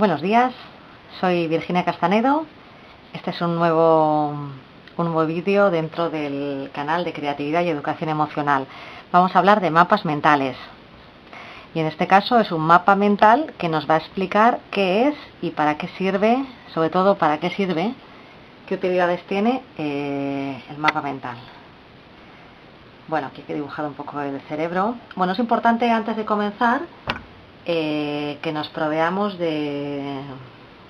Buenos días, soy Virginia Castanedo. Este es un nuevo, un nuevo vídeo dentro del canal de Creatividad y Educación Emocional. Vamos a hablar de mapas mentales. Y en este caso es un mapa mental que nos va a explicar qué es y para qué sirve, sobre todo para qué sirve, qué utilidades tiene eh, el mapa mental. Bueno, aquí he dibujado un poco el cerebro. Bueno, es importante antes de comenzar eh, que nos proveamos de...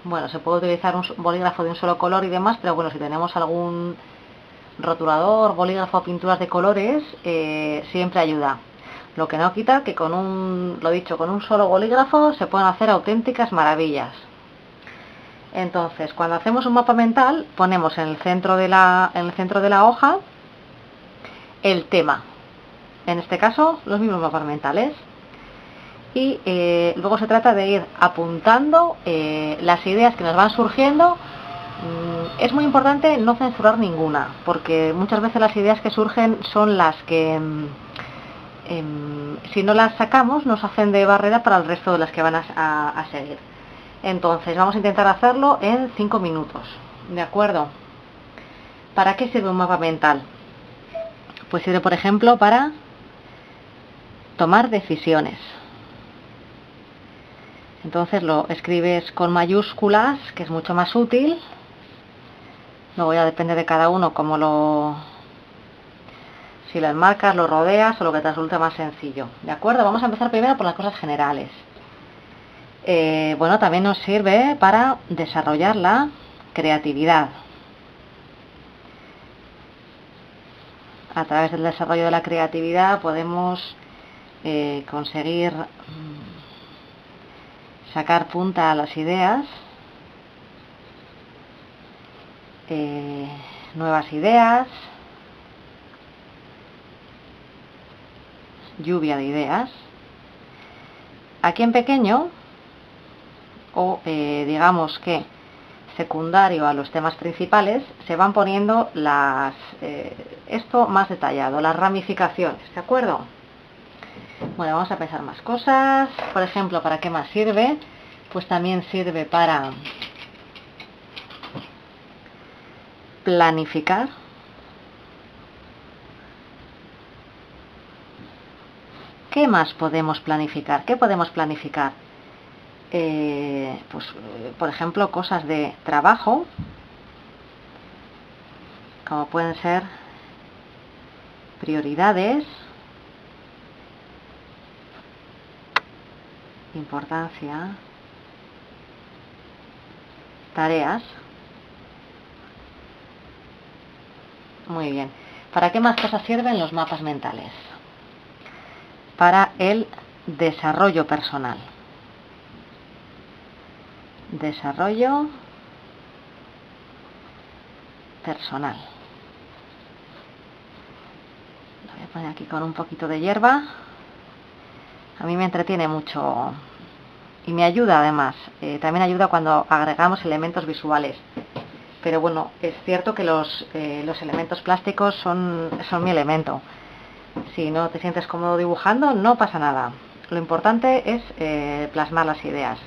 Bueno, se puede utilizar un bolígrafo de un solo color y demás, pero bueno, si tenemos algún rotulador, bolígrafo, pinturas de colores, eh, siempre ayuda. Lo que no quita que con un, lo dicho, con un solo bolígrafo se pueden hacer auténticas maravillas. Entonces, cuando hacemos un mapa mental, ponemos en el centro de la, en el centro de la hoja el tema. En este caso, los mismos mapas mentales y eh, luego se trata de ir apuntando eh, las ideas que nos van surgiendo. Mm, es muy importante no censurar ninguna, porque muchas veces las ideas que surgen son las que, mm, em, si no las sacamos, nos hacen de barrera para el resto de las que van a, seguir. Entonces, vamos a intentar hacerlo en 5 minutos. ¿De acuerdo? ¿Para qué sirve un mapa mental? Pues sirve, por ejemplo, para tomar decisiones. Entonces lo escribes con mayúsculas, que es mucho más útil. Luego ya depende de cada uno cómo lo... Si lo enmarcas, lo rodeas o lo que te resulte más sencillo. ¿De acuerdo? Vamos a empezar primero por las cosas generales. Eh, bueno, también nos sirve para desarrollar la creatividad. A través del desarrollo de la creatividad podemos eh, conseguir mm, sacar punta a las ideas, eh, nuevas ideas, lluvia de ideas. Aquí en pequeño, o eh, digamos que secundario a los temas principales, se van poniendo las, eh, esto más detallado, las ramificaciones, ¿de acuerdo? Bueno, vamos a pensar más cosas. Por ejemplo, ¿para qué más sirve? Pues también sirve para planificar. ¿Qué más podemos planificar? ¿Qué podemos planificar? Eh, pues, por ejemplo, cosas de trabajo, como pueden ser prioridades, importancia, tareas. Muy bien. ¿Para qué más cosas sirven los mapas mentales? Para el desarrollo personal. Desarrollo personal. Lo voy a poner aquí con un poquito de hierba a mí me entretiene mucho y me ayuda además. Eh, también ayuda cuando agregamos elementos visuales. Pero bueno, es cierto que los, eh, los elementos plásticos son, son mi elemento. Si no te sientes cómodo dibujando, no pasa nada. Lo importante es eh, plasmar las ideas.